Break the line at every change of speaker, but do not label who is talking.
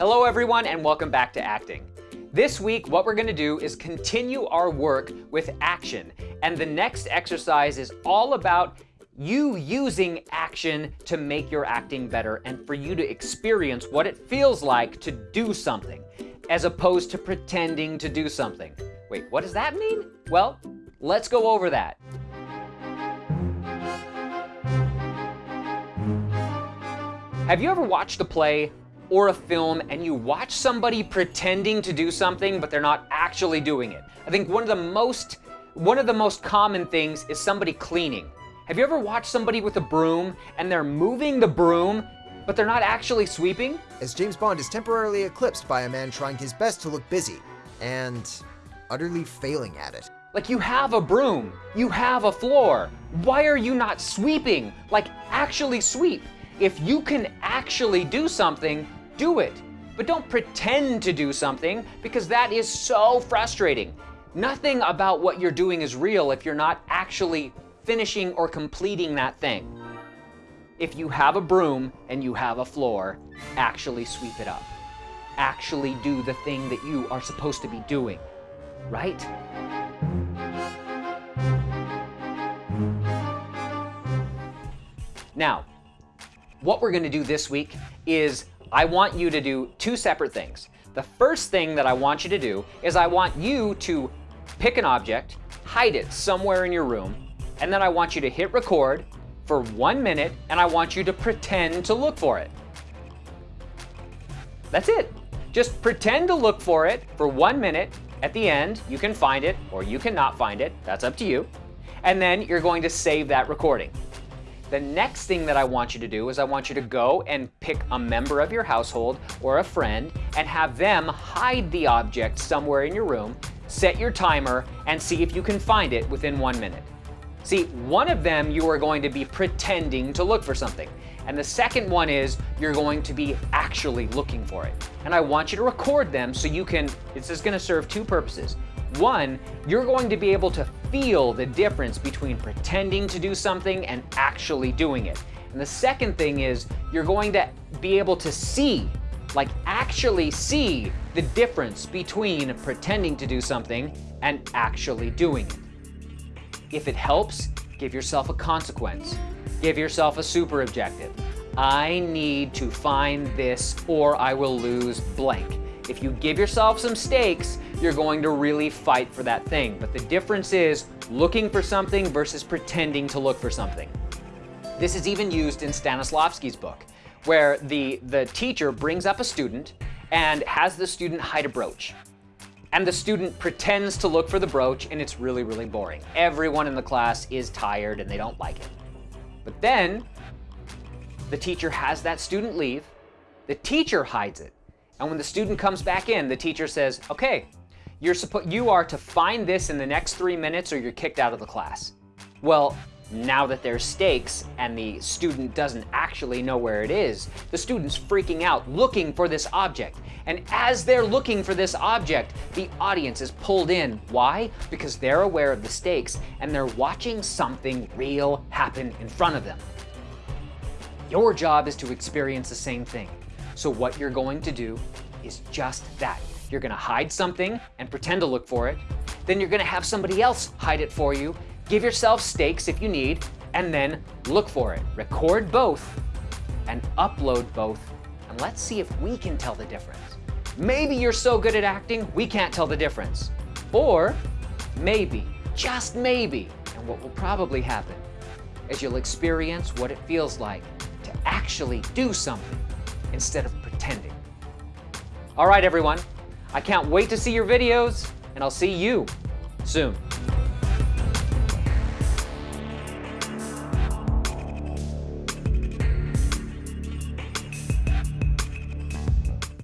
Hello everyone and welcome back to acting. This week what we're going to do is continue our work with action and the next exercise is all about you using action to make your acting better and for you to experience what it feels like to do something as opposed to pretending to do something. Wait, what does that mean? Well, let's go over that. Have you ever watched a play or a film and you watch somebody pretending to do something but they're not actually doing it? I think one of the most one of the most common things is somebody cleaning. Have you ever watched somebody with a broom and they're moving the broom but they're not actually sweeping?
As James Bond is temporarily eclipsed by a man trying his best to look busy and utterly failing at it.
Like you have a broom, you have a floor. Why are you not sweeping? Like actually sweep. If you can actually do something, do it. But don't pretend to do something because that is so frustrating. Nothing about what you're doing is real if you're not actually finishing or completing that thing. If you have a broom and you have a floor, actually sweep it up. Actually do the thing that you are supposed to be doing, right? Now, what we're gonna do this week is I want you to do two separate things. The first thing that I want you to do is I want you to pick an object, hide it somewhere in your room, and then I want you to hit record for one minute and I want you to pretend to look for it. That's it. Just pretend to look for it for one minute. At the end, you can find it or you cannot find it. That's up to you. And then you're going to save that recording. The next thing that I want you to do is I want you to go and pick a member of your household or a friend and have them hide the object somewhere in your room, set your timer, and see if you can find it within one minute. See, one of them you are going to be pretending to look for something. And the second one is you're going to be actually looking for it. And I want you to record them so you can, this is gonna serve two purposes. One, you're going to be able to feel the difference between pretending to do something and actually doing it. And the second thing is you're going to be able to see, like actually see the difference between pretending to do something and actually doing it. If it helps, give yourself a consequence. Give yourself a super objective. I need to find this or I will lose blank. If you give yourself some stakes, you're going to really fight for that thing. But the difference is looking for something versus pretending to look for something. This is even used in Stanislavski's book, where the, the teacher brings up a student and has the student hide a brooch. And the student pretends to look for the brooch and it's really, really boring. Everyone in the class is tired and they don't like it. But then the teacher has that student leave, the teacher hides it, and when the student comes back in, the teacher says, okay, you're you are to find this in the next three minutes or you're kicked out of the class. Well, now that there's stakes and the student doesn't actually know where it is, the student's freaking out looking for this object. And as they're looking for this object, the audience is pulled in. Why? Because they're aware of the stakes and they're watching something real happen in front of them. Your job is to experience the same thing. So what you're going to do is just that. You're gonna hide something and pretend to look for it. Then you're gonna have somebody else hide it for you. Give yourself stakes if you need, and then look for it. Record both and upload both, and let's see if we can tell the difference. Maybe you're so good at acting, we can't tell the difference. Or maybe, just maybe, and what will probably happen is you'll experience what it feels like to actually do something instead of pretending. All right, everyone. I can't wait to see your videos, and I'll see you soon.